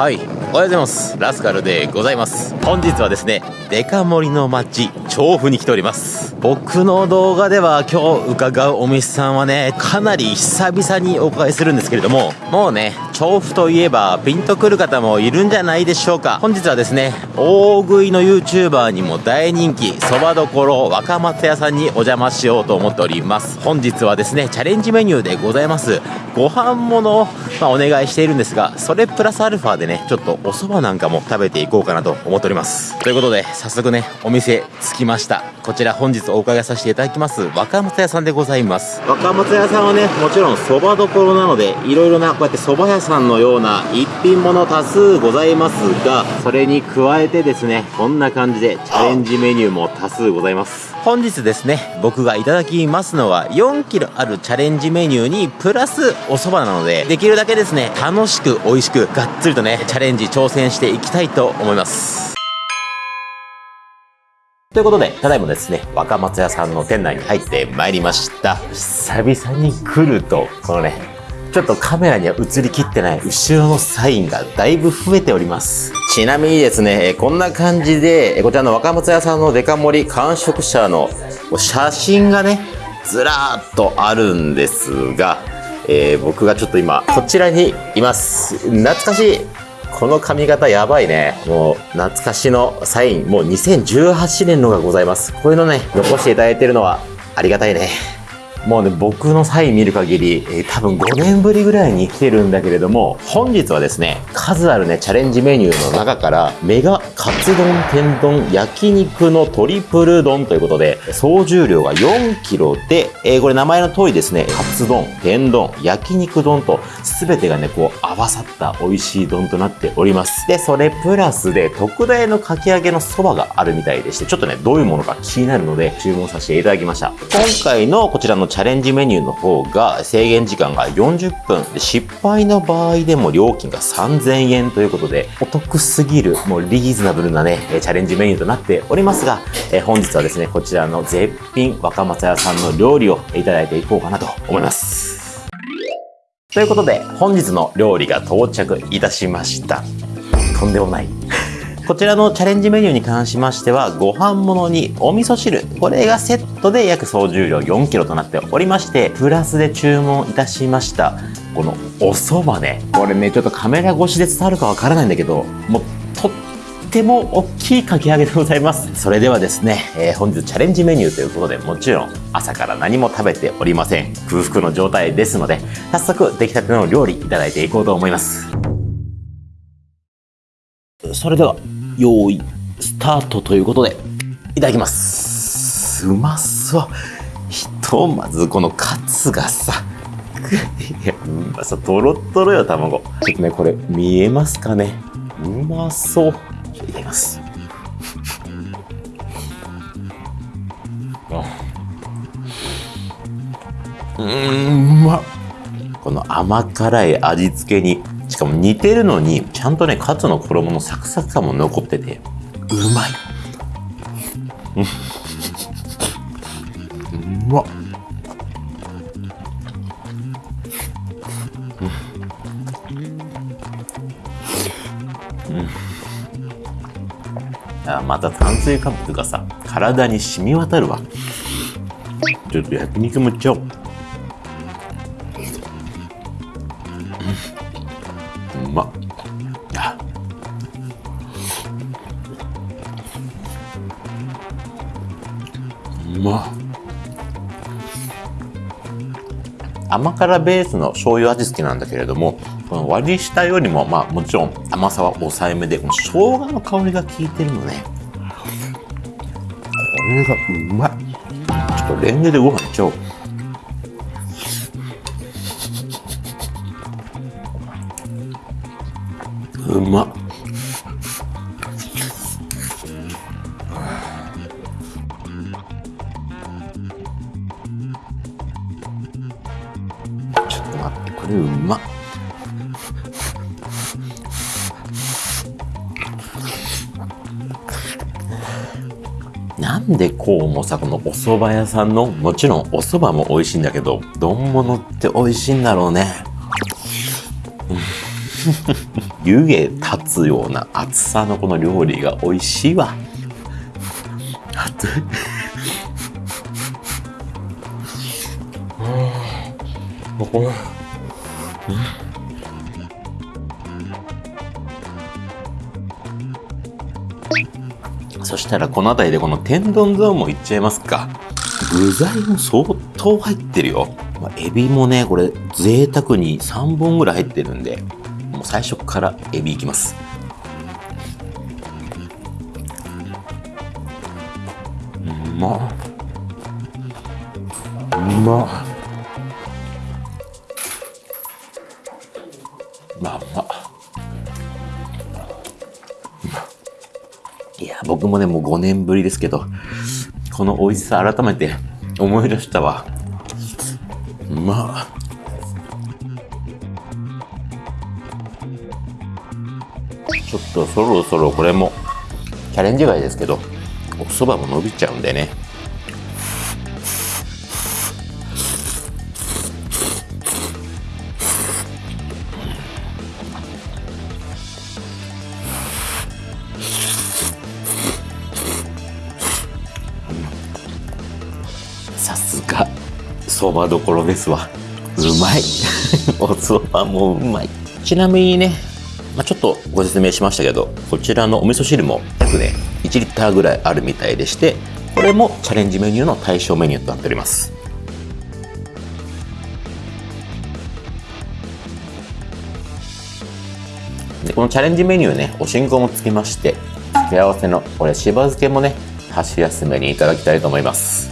はい。おはようございます。ラスカルでございます。本日はですねデカ盛りの街調布に来ております。僕の動画では今日伺うお店さんはねかなり久々にお伺いするんですけれどももうね調布といえばピンとくる方もいるんじゃないでしょうか。本日はですね大食いの YouTuber にも大人気そばどころ若松屋さんにお邪魔しようと思っております。本日はですねチャレンジメニューでございます。ご飯ものを、まあ、お願いしているんですがそれプラスアルファでねちょっとお蕎麦なんかも食べていこうかなと思っております。ということで早速ねお店着きました。こちら本日お伺いさせていただきます。若松屋さんでございます。若松屋さんはねもちろん蕎麦どころなのでいろいろなこうやって蕎麦屋さんのような一品もの多数ございますがそれに加えてですねこんな感じでチャレンジメニューも多数ございます本日ですね僕がいただきますのは4キロあるチャレンジメニューにプラスお蕎麦なのでできるだけですね楽しく美味しくがっつりとねチャレンジ挑戦していきたいと思いますということで、ただいまですね、若松屋さんの店内に入ってまいりました。久々に来ると、このね、ちょっとカメラには映りきってない後ろのサインがだいぶ増えております。ちなみにですね、こんな感じで、こちらの若松屋さんのデカ盛り完食者の写真がね、ずらーっとあるんですが、えー僕がちょっと今、こちらにいます。懐かしいこの髪型やばいね。もう懐かしのサイン、もう2018年のがございます。こういうのね、残していただいてるのはありがたいね。もうね、僕のサイン見る限り、えー多分5年ぶりぐらいに来てるんだけれども、本日はですね、数あるね、チャレンジメニューの中から、メガカツ丼天丼焼肉のトリプル丼ということで、総重量が4キロで、えーこれ名前の通りですね、カツ丼、天丼、焼肉丼と、すべてがね、こう合わさった美味しい丼となっております。で、それプラスで、特大のかき揚げのそばがあるみたいでして、ちょっとね、どういうものか気になるので、注文させていただきました。今回のこちらのチャレンジメニューの方が、制限時間が40分。で失敗の場合でも料金が3000円ということで、お得すぎる、もうリーズナブルなね、チャレンジメニューとなっておりますが、え本日はですね、こちらの絶品若松屋さんの料理をいただいていこうかなと思います。ということで、本日の料理が到着いたしました。とんでもない。こちらのチャレンジメニューに関しましては、ご飯物にお味噌汁、これがセットで約総重量4キロとなっておりまして、プラスで注文いたしました、このお蕎麦ね。これね、ちょっとカメラ越しで伝わるかわからないんだけど、もうとっても大きいかき揚げでございます。それではですね、えー本日チャレンジメニューということで、もちろん朝から何も食べておりません。空腹の状態ですので、早速出来たての料理いただいていこうと思います。それでは、用意、スタートということで、いただきます。うまそう。ひとまずこのカツがさ、いや、うまそう、とろっとろよ、卵。ちょっとね、これ、見えますかねうまそう。いただきます。あうーん、うまっ。この甘辛い味付けに、しかも似てるのに、ちゃんとね、カツの衣のサクサク感も残ってて、うまい。うんうまっ。あまた炭水化物がさ体に染み渡るわちょっと焼肉もいっちゃおうまっ甘辛ベースの醤油味付けなんだけれどもこの割り下よりもまあもちろん甘さは抑えめでこの生姜の香りが効いてるのね。これがうまい。ちょっとレンゲでご飯いっちゃおう。うまっ。でこうもさこのお蕎麦屋さんのもちろんお蕎麦も美味しいんだけど丼物って美味しいんだろうね。湯気立つような熱さのこの料理が美味しいわ。熱いうん。こそしたらこの辺りでこの天丼ゾーンもいっちゃいますか。具材も相当入ってるよ、まあ、エビもねこれ贅沢に3本ぐらい入ってるんでもう最初からエビいきます。うまっ。うまっ。まあま僕もねもう5年ぶりですけどこの美味しさ改めて思い出したわ。まあちょっとそろそろこれもチャレンジ外ですけどお蕎麦も伸びちゃうんでね。さすが。そばどころですわ。うまい。お蕎麦もうまい。ちなみにね、まあ、ちょっとご説明しましたけどこちらのお味噌汁も約ね1リッターぐらいあるみたいでしてこれもチャレンジメニューの対象メニューとなっております。でこのチャレンジメニューねお進行もつきまして付け合わせのこれしば漬けもね箸休めにいただきたいと思います。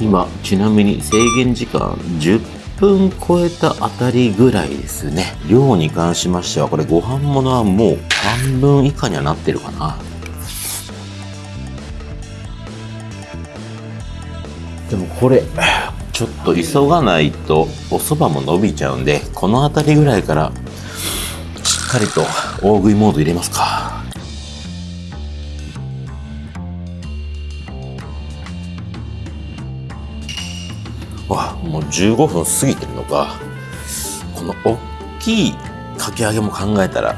今ちなみに制限時間10分超えたあたりぐらいですね。量に関しましてはこれご飯物はもう半分以下にはなってるかな。でもこれちょっと急がないとお蕎麦も伸びちゃうんでこの辺りぐらいからしっかりと大食いモード入れますか。わもう15分過ぎてるのか。この大きいかき揚げも考えたら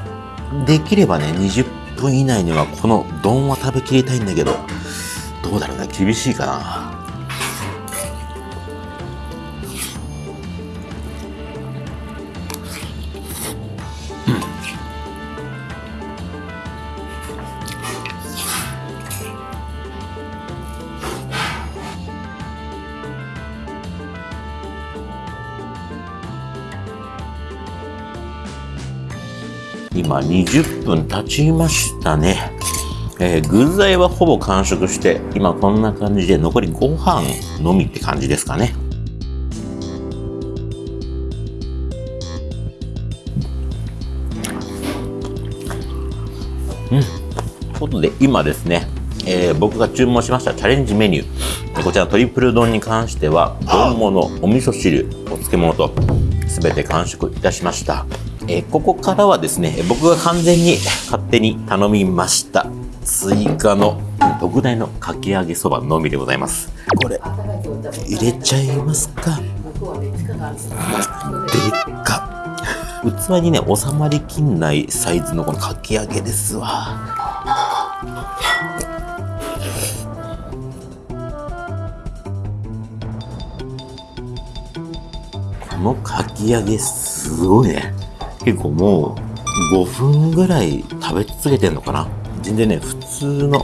できればね20分以内にはこの丼は食べきりたいんだけどどうだろうね厳しいかな。今20分経ちましたね。えー具材はほぼ完食して、今こんな感じで残りご飯のみって感じですかね。うん。ということで、今ですね、えー僕が注文しましたチャレンジメニュー。こちらトリプル丼に関しては、丼物、お味噌汁、お漬物と、すべて完食いたしました。えーここからはですね、僕が完全に勝手に頼みました。追加の特大のかき揚げそばのみでございます。これ、入れちゃいますか。でっか。器にね、収まりきんないサイズのこのかき揚げですわ。このかき揚げすごいね。結構もう5分ぐらい食べ続けてんのかな？全然ね、普通の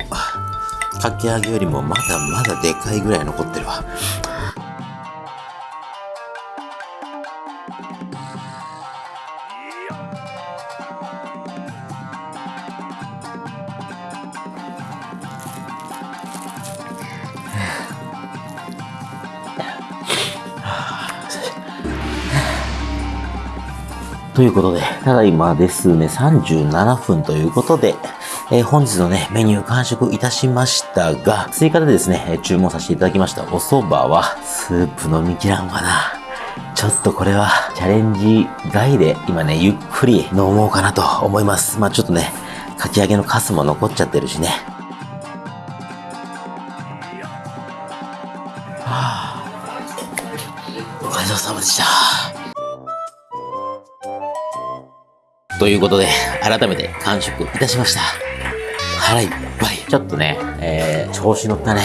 かき揚げよりもまだまだでかいぐらい残ってるわ。ということで、ただいまですね、37分ということで、えー本日のね、メニュー完食いたしましたが、追加でですね、注文させていただきましたお蕎麦は、スープ飲みきらんわな。ちょっとこれはチャレンジ外で今ね、ゆっくり飲もうかなと思います。まあちょっとね、かき揚げのカスも残っちゃってるしね。いうことで、改めて完食いたしました。腹いっぱい。ちょっとね、えー、調子乗ったね。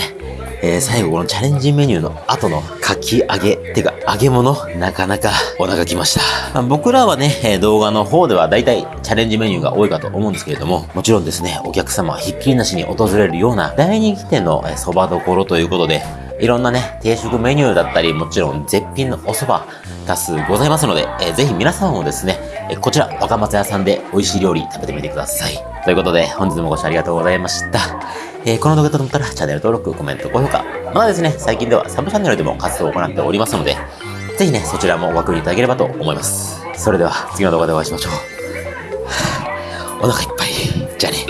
えー、最後このチャレンジメニューの後のかき揚げ、てか揚げ物、なかなかお腹きました。まあ、僕らはね、え動画の方では大体チャレンジメニューが多いかと思うんですけれども、もちろんですね、お客様はひっきりなしに訪れるような大人気店の蕎麦どころということで、いろんなね、定食メニューだったり、もちろん絶品のお蕎麦多数ございますので、えー、ぜひ皆さんもですね、えこちら若松屋さんで美味しい料理食べてみてください。ということで、本日もご視聴ありがとうございました。えー、この動画と思ったらチャンネル登録、コメント、高評価。またですね、最近ではサブチャンネルでも活動を行っておりますので、ぜひね、そちらもご確認いただければと思います。それでは次の動画でお会いしましょう。お腹いっぱい。じゃあね。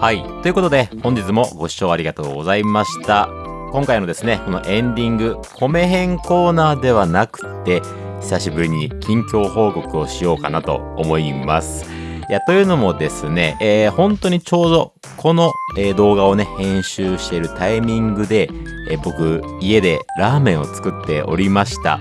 はい。ということで、本日もご視聴ありがとうございました。今回のですね、このエンディング、米編コーナーではなくて、久しぶりに近況報告をしようかなと思います。いや、というのもですね、えー、本当にちょうどこの、えー、動画をね、編集しているタイミングで、えー、僕、家でラーメンを作っておりました。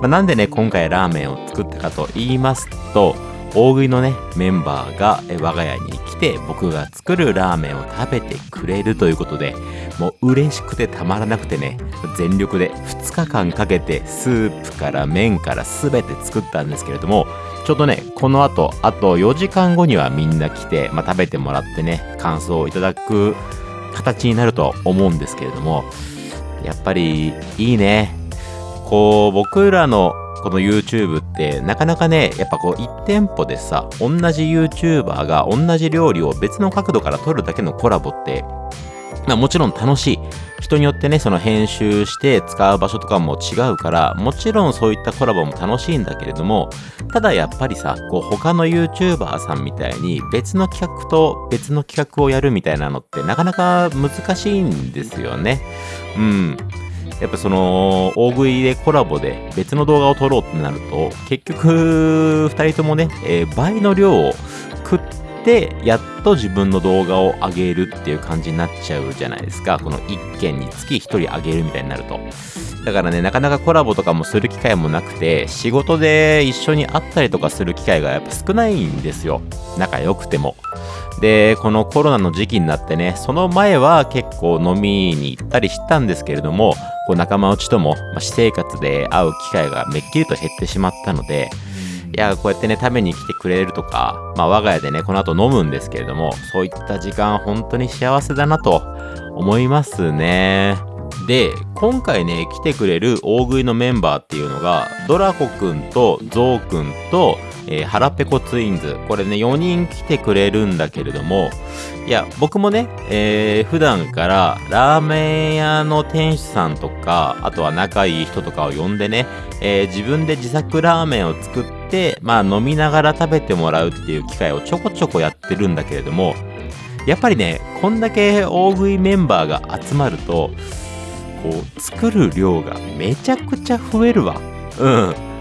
まあ、なんでね、今回ラーメンを作ったかと言いますと、大食いのね、メンバーが我が家に来て僕が作るラーメンを食べてくれるということで、もう嬉しくてたまらなくてね、全力で2日間かけてスープから麺から全て作ったんですけれども、ちょっとね、この後、あと4時間後にはみんな来て、まあ、食べてもらってね、感想をいただく形になると思うんですけれども、やっぱりいいね。こう、僕らのこの YouTube ってなかなかね、やっぱこう1店舗でさ、同じ YouTuber が同じ料理を別の角度から撮るだけのコラボって、まあもちろん楽しい。人によってね、その編集して使う場所とかも違うから、もちろんそういったコラボも楽しいんだけれども、ただやっぱりさ、こう他の YouTuber さんみたいに別の企画と別の企画をやるみたいなのってなかなか難しいんですよね。うん。やっぱその大食いでコラボで別の動画を撮ろうってなると結局2人ともね、えー、倍の量を食ってやっと自分の動画を上げるっていう感じになっちゃうじゃないですか。この1件につき1人上げるみたいになると。だからねなかなかコラボとかもする機会もなくて仕事で一緒に会ったりとかする機会がやっぱ少ないんですよ。仲良くても。で、このコロナの時期になってね、その前は結構飲みに行ったりしたんですけれども、こう仲間内とも、まあ、私生活で会う機会がめっきりと減ってしまったので、いや、こうやってね、食べに来てくれるとか、まあ我が家でね、この後飲むんですけれども、そういった時間本当に幸せだなと思いますね。で、今回ね、来てくれる大食いのメンバーっていうのが、ドラコくんとゾウくんと、えー、腹ペコツインズ。これね、4人来てくれるんだけれども、いや、僕もね、えー、普段からラーメン屋の店主さんとか、あとは仲いい人とかを呼んでね、えー、自分で自作ラーメンを作って、まあ飲みながら食べてもらうっていう機会をちょこちょこやってるんだけれども、やっぱりね、こんだけ大食いメンバーが集まると、こう、作る量がめちゃくちゃ増えるわ。うん。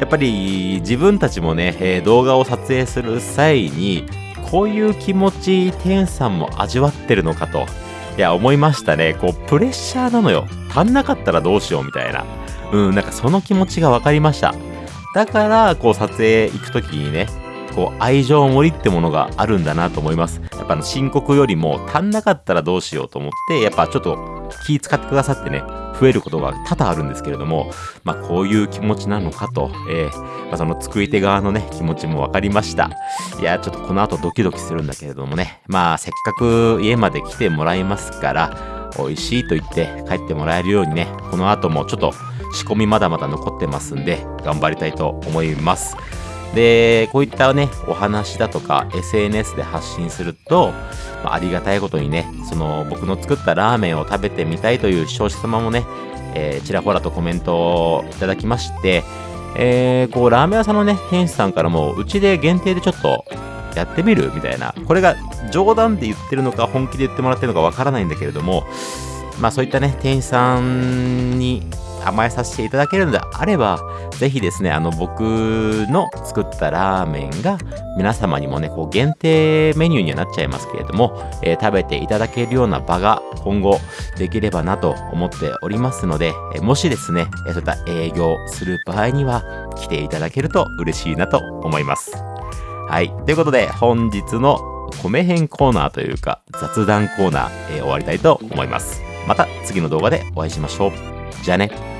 やっぱり自分たちもね、え、動画を撮影する際に、こういう気持ち、天さんも味わってるのかと、いや、思いましたね。こう、プレッシャーなのよ。足んなかったらどうしようみたいな。うん、なんかその気持ちが分かりました。だから、こう、撮影行くときにね、こう、愛情盛りってものがあるんだなと思います。やっぱあの、申告よりも足んなかったらどうしようと思って、やっぱちょっと気使ってくださってね、増えることが多々あるんですけれども、まあ、こういう気持ちなのかと、えー、まあ、その作り手側のね、気持ちも分かりました。いや、ちょっとこの後ドキドキするんだけれどもね、まあ、せっかく家まで来てもらいますから、美味しいと言って帰ってもらえるようにね、この後もちょっと仕込みまだまだ残ってますんで、頑張りたいと思います。で、こういったね、お話だとか SNS で発信すると、まあ、ありがたいことにね、その僕の作ったラーメンを食べてみたいという視聴者様もね、えー、ちらほらとコメントをいただきまして、えー、こう、ラーメン屋さんのね、店主さんからも、うちで限定でちょっとやってみるみたいな、これが冗談で言ってるのか、本気で言ってもらってるのかわからないんだけれども、まあそういったね、店員さんに甘えさせていただけるのであれば、ぜひですね、あの、僕の作ったラーメンが皆様にもね、こう限定メニューにはなっちゃいますけれども、えー食べていただけるような場が今後できればなと思っておりますので、えもしですね、そういった営業する場合には来ていただけると嬉しいなと思います。はい。ということで、本日の米編コーナーというか、雑談コーナー、えー終わりたいと思います。また次の動画でお会いしましょう。じゃあね。